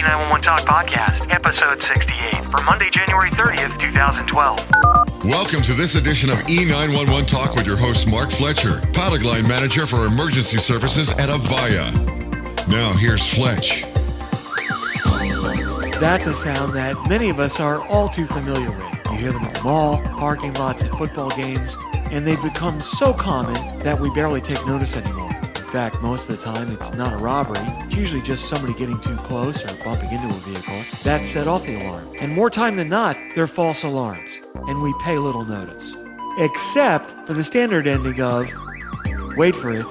E911 Talk Podcast, episode 68, for Monday, January 30th, 2012. Welcome to this edition of E911 Talk with your host, Mark Fletcher, pilot line manager for emergency services at Avaya. Now, here's Fletch. That's a sound that many of us are all too familiar with. You hear them at the mall, parking lots, at football games, and they've become so common that we barely take notice anymore. In fact, most of the time it's not a robbery, it's usually just somebody getting too close or bumping into a vehicle that set off the alarm. And more time than not, they're false alarms, and we pay little notice. Except for the standard ending of, wait for it,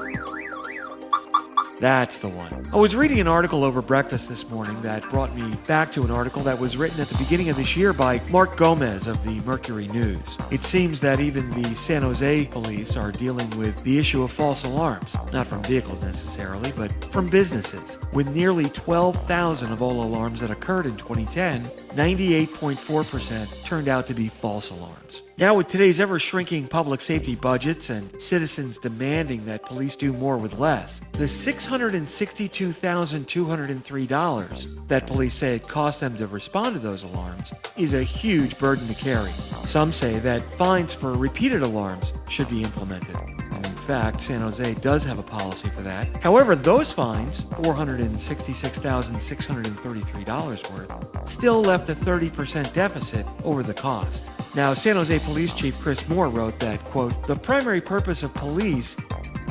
that's the one. I was reading an article over breakfast this morning that brought me back to an article that was written at the beginning of this year by Mark Gomez of the Mercury News. It seems that even the San Jose police are dealing with the issue of false alarms, not from vehicles necessarily, but from businesses. With nearly 12,000 of all alarms that occurred in 2010, 98.4% turned out to be false alarms. Now, with today's ever shrinking public safety budgets and citizens demanding that police do more with less, the $662,203 that police say it cost them to respond to those alarms is a huge burden to carry. Some say that fines for repeated alarms should be implemented. In fact, San Jose does have a policy for that. However, those fines, $466,633 worth, still left a 30% deficit over the cost. Now, San Jose Police Chief Chris Moore wrote that, quote, the primary purpose of police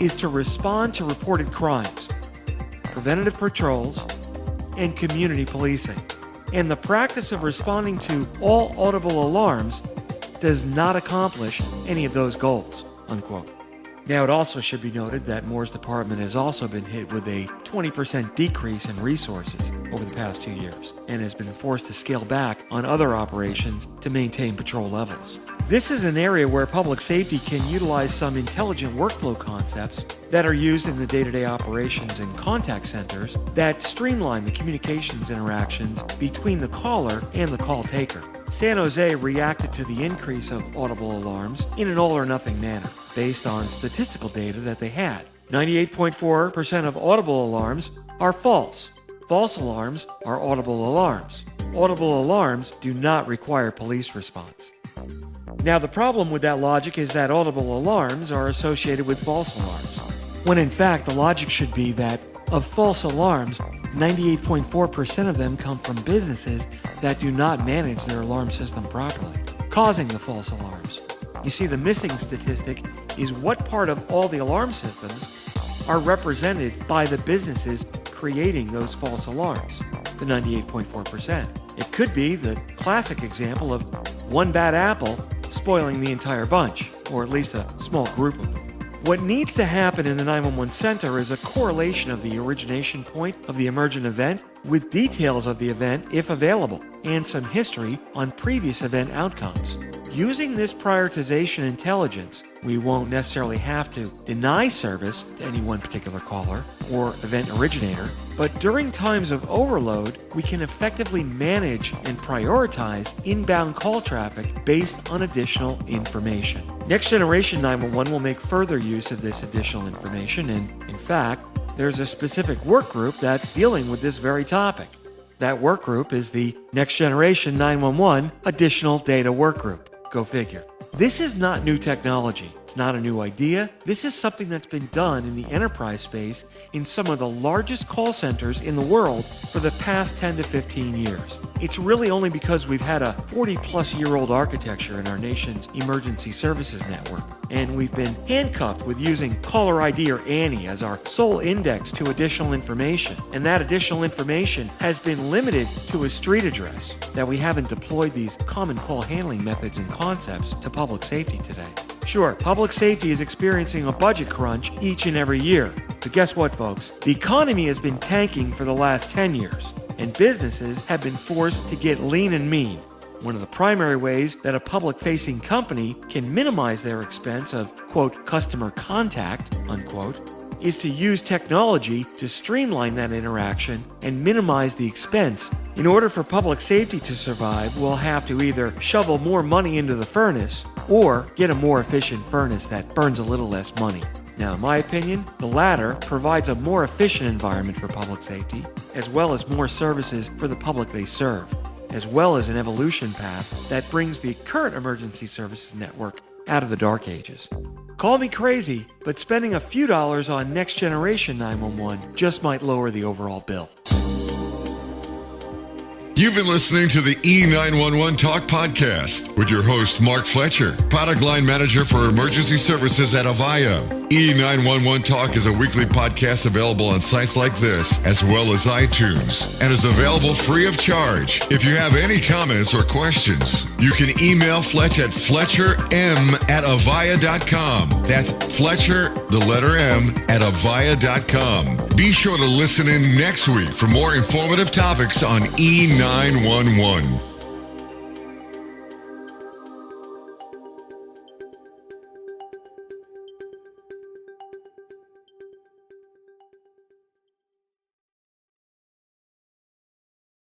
is to respond to reported crimes, preventative patrols, and community policing. And the practice of responding to all audible alarms does not accomplish any of those goals, unquote. Now, it also should be noted that Moore's department has also been hit with a 20% decrease in resources over the past two years and has been forced to scale back on other operations to maintain patrol levels. This is an area where public safety can utilize some intelligent workflow concepts that are used in the day to day operations in contact centers that streamline the communications interactions between the caller and the call taker. San Jose reacted to the increase of audible alarms in an all or nothing manner, based on statistical data that they had. 98.4% of audible alarms are false. False alarms are audible alarms. Audible alarms do not require police response. Now, the problem with that logic is that audible alarms are associated with false alarms, when in fact the logic should be that of false alarms, 98.4% of them come from businesses that do not manage their alarm system properly, causing the false alarms. You see, the missing statistic is what part of all the alarm systems are represented by the businesses creating those false alarms, the 98.4%. It could be the classic example of one bad apple spoiling the entire bunch, or at least a small group of them. What needs to happen in the 911 center is a correlation of the origination point of the emergent event with details of the event if available, and some history on previous event outcomes. Using this prioritization intelligence, we won't necessarily have to deny service to any one particular caller or event originator, but during times of overload, we can effectively manage and prioritize inbound call traffic based on additional information. Next Generation 911 will make further use of this additional information, and in fact, there's a specific work group that's dealing with this very topic. That work group is the Next Generation 911 Additional Data Work Group. Go figure. This is not new technology. It's not a new idea. This is something that's been done in the enterprise space in some of the largest call centers in the world for the past 10 to 15 years. It's really only because we've had a 40 plus year old architecture in our nation's emergency services network, and we've been handcuffed with using caller ID or ANI as our sole index to additional information. And that additional information has been limited to a street address, that we haven't deployed these common call handling methods and concepts to public safety today. Sure, public safety is experiencing a budget crunch each and every year. But guess what, folks? The economy has been tanking for the last 10 years, and businesses have been forced to get lean and mean. One of the primary ways that a public facing company can minimize their expense of, quote, customer contact, unquote, is to use technology to streamline that interaction and minimize the expense. In order for public safety to survive, we'll have to either shovel more money into the furnace or get a more efficient furnace that burns a little less money. Now, in my opinion, the latter provides a more efficient environment for public safety, as well as more services for the public they serve, as well as an evolution path that brings the current emergency services network out of the dark ages. Call me crazy, but spending a few dollars on next generation 911 just might lower the overall bill. You've been listening to the E911 Talk podcast with your host, Mark Fletcher, product line manager for emergency services at Avaya. E911 Talk is a weekly podcast available on sites like this, as well as iTunes, and is available free of charge. If you have any comments or questions, you can email Fletch at fletcherm at avaya.com. That's Fletcher, the letter M, at avaya.com. Be sure to listen in next week for more informative topics on E911. 911.